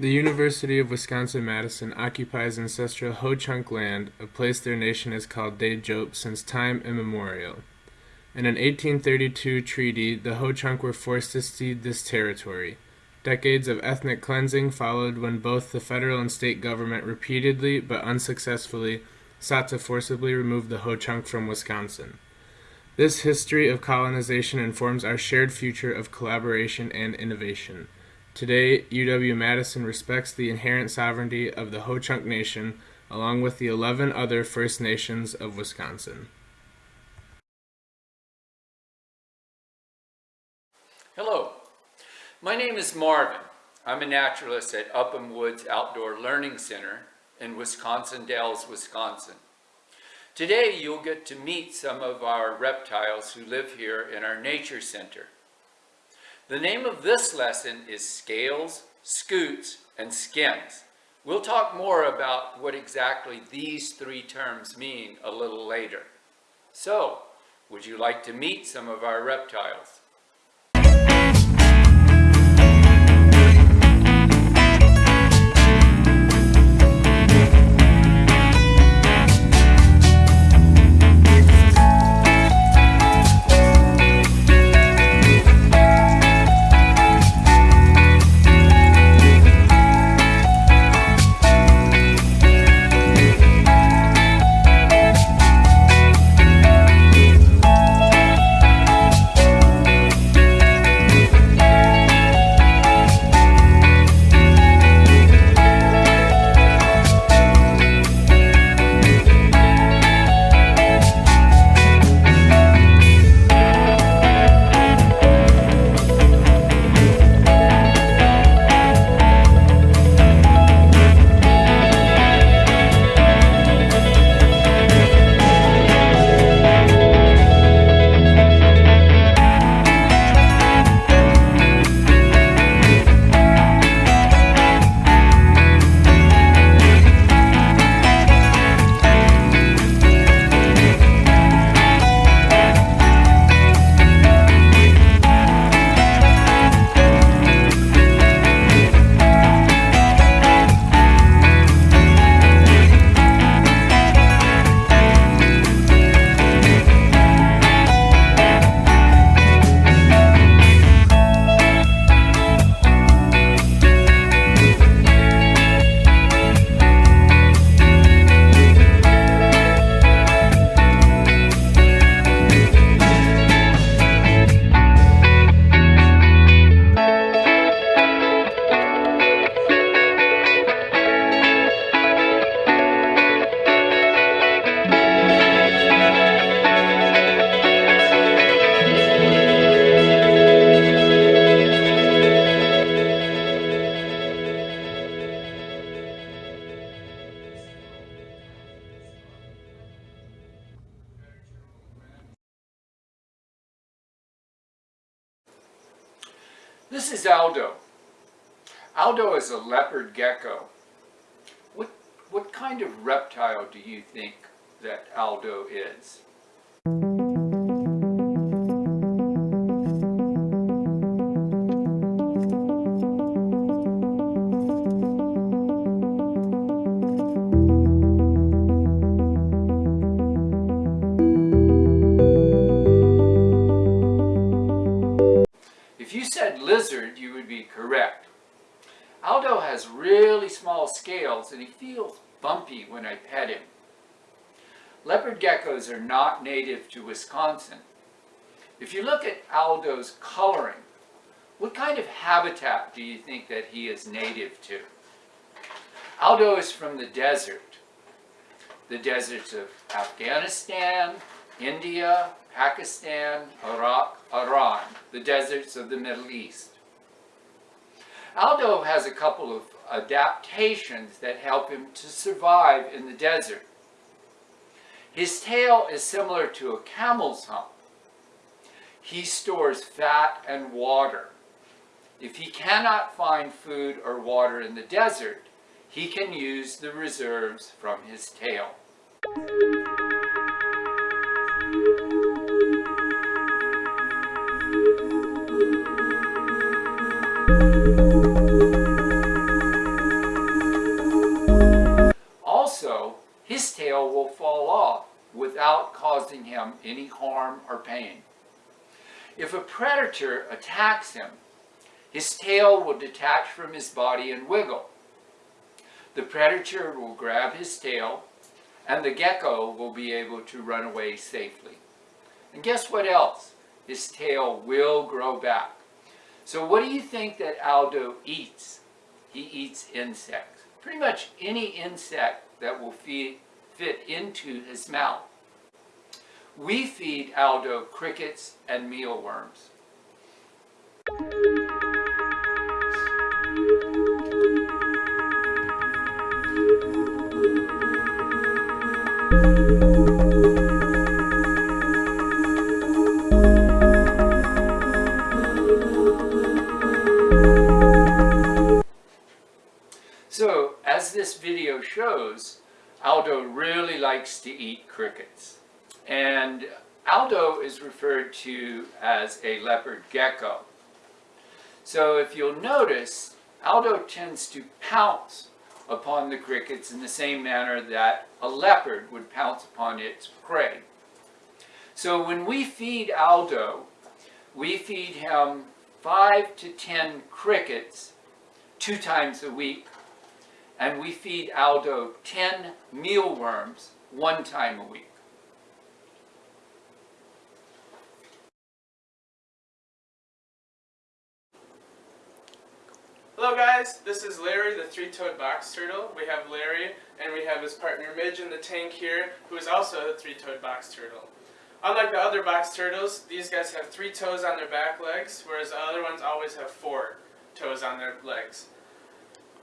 The University of Wisconsin-Madison occupies ancestral Ho-Chunk land, a place their nation has called Teejop since time immemorial. In an 1832 treaty, the Ho-Chunk were forced to cede this territory. Decades of ethnic cleansing followed when both the federal and state government repeatedly, but unsuccessfully, sought to forcibly remove the Ho-Chunk from Wisconsin. This history of colonization informs our shared future of collaboration and innovation. Today, UW-Madison respects the inherent sovereignty of the Ho-Chunk Nation, along with the 11 other First Nations of Wisconsin. Hello, my name is Marvin. I'm a naturalist at Upham Woods Outdoor Learning Center in Wisconsin Dells, Wisconsin. Today you'll get to meet some of our reptiles who live here in our nature center. The name of this lesson is Scales, Scutes, and Skins. We'll talk more about what exactly these three terms mean a little later. So, would you like to meet some of our reptiles? This is Aldo. Aldo is a leopard gecko. What, what kind of reptile do you think that Aldo is? Scales and he feels bumpy when I pet him. Leopard geckos are not native to Wisconsin. If you look at Aldo's coloring, what kind of habitat do you think that he is native to? Aldo is from the desert. The deserts of Afghanistan, India, Pakistan, Iraq, Iran, the deserts of the Middle East. Aldo has a couple of adaptations that help him to survive in the desert. His tail is similar to a camel's hump. He stores fat and water. If he cannot find food or water in the desert, he can use the reserves from his tail. Also, his tail will fall off without causing him any harm or pain. If a predator attacks him, his tail will detach from his body and wiggle. The predator will grab his tail and the gecko will be able to run away safely. And guess what else? His tail will grow back. So what do you think that Aldo eats? He eats insects. Pretty much any insect that will feed, fit into his mouth. We feed Aldo crickets and mealworms. Aldo really likes to eat crickets. And Aldo is referred to as a leopard gecko. So if you'll notice, Aldo tends to pounce upon the crickets in the same manner that a leopard would pounce upon its prey. So when we feed Aldo, we feed him five to ten crickets two times a week and we feed Aldo 10 mealworms one time a week. Hello guys, this is Larry, the three-toed box turtle. We have Larry and we have his partner Midge in the tank here, who is also a three-toed box turtle. Unlike the other box turtles, these guys have three toes on their back legs, whereas the other ones always have four toes on their legs.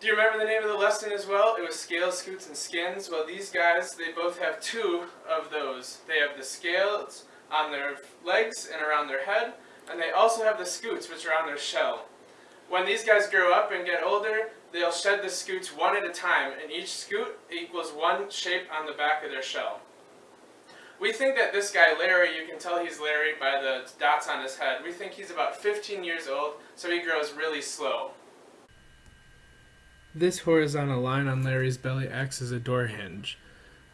Do you remember the name of the lesson as well? It was scales, scutes, and skins. Well, these guys, they both have two of those. They have the scales on their legs and around their head, and they also have the scutes, which are on their shell. When these guys grow up and get older, they'll shed the scutes one at a time, and each scute equals one shape on the back of their shell. We think that this guy, Larry, you can tell he's Larry by the dots on his head, we think he's about 15 years old, so he grows really slow. This horizontal line on Larry's belly acts as a door hinge.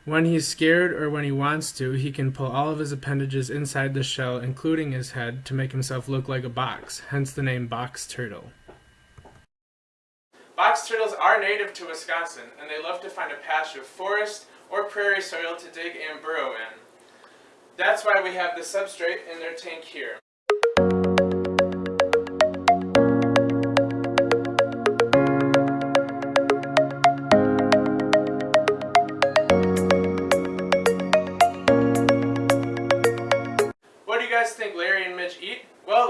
When he's scared or when he wants to, he can pull all of his appendages inside the shell, including his head, to make himself look like a box, hence the name box turtle. Box turtles are native to Wisconsin, and they love to find a patch of forest or prairie soil to dig and burrow in. That's why we have the substrate in their tank here.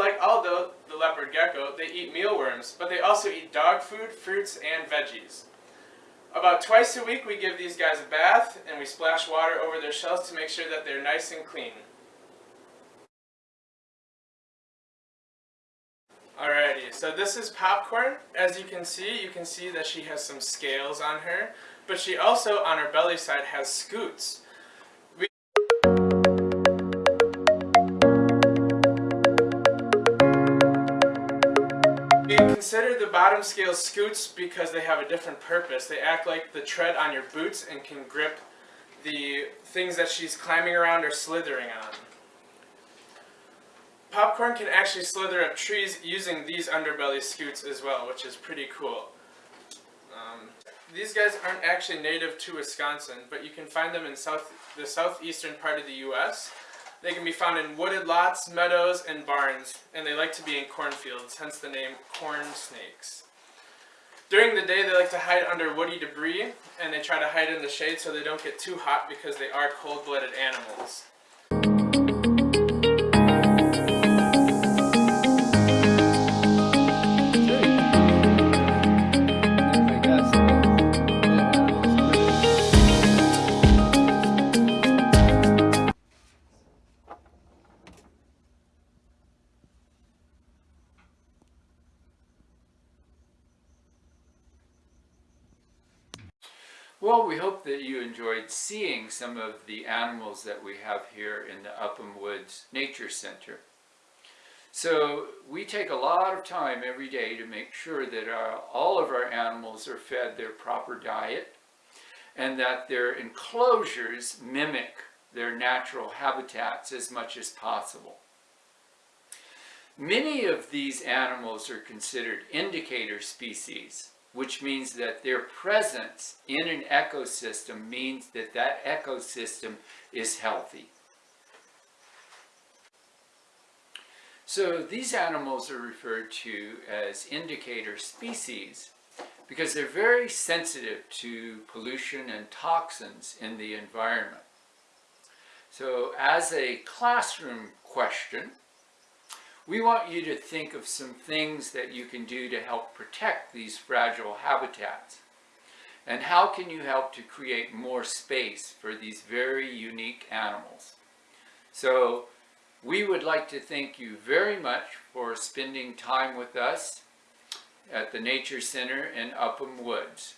Like Aldo, the leopard gecko, they eat mealworms, but they also eat dog food, fruits, and veggies. About twice a week we give these guys a bath and we splash water over their shells to make sure that they're nice and clean. Alrighty, so this is Popcorn. As you can see, you can see that she has some scales on her, but she also, on her belly side, has scutes. Consider the bottom scales scutes because they have a different purpose. They act like the tread on your boots and can grip the things that she's climbing around or slithering on. Popcorn can actually slither up trees using these underbelly scutes as well, which is pretty cool. Um, these guys aren't actually native to Wisconsin, but you can find them in south, the southeastern part of the U.S. They can be found in wooded lots, meadows, and barns, and they like to be in cornfields, hence the name corn snakes. During the day, they like to hide under woody debris, and they try to hide in the shade so they don't get too hot because they are cold-blooded animals. We hope that you enjoyed seeing some of the animals that we have here in the Upham Woods Nature Center. So we take a lot of time every day to make sure that our, all of our animals are fed their proper diet and that their enclosures mimic their natural habitats as much as possible. Many of these animals are considered indicator species, which means that their presence in an ecosystem means that that ecosystem is healthy. So these animals are referred to as indicator species because they're very sensitive to pollution and toxins in the environment. So as a classroom question, we want you to think of some things that you can do to help protect these fragile habitats. And how can you help to create more space for these very unique animals? So we would like to thank you very much for spending time with us at the Nature Center in Upham Woods.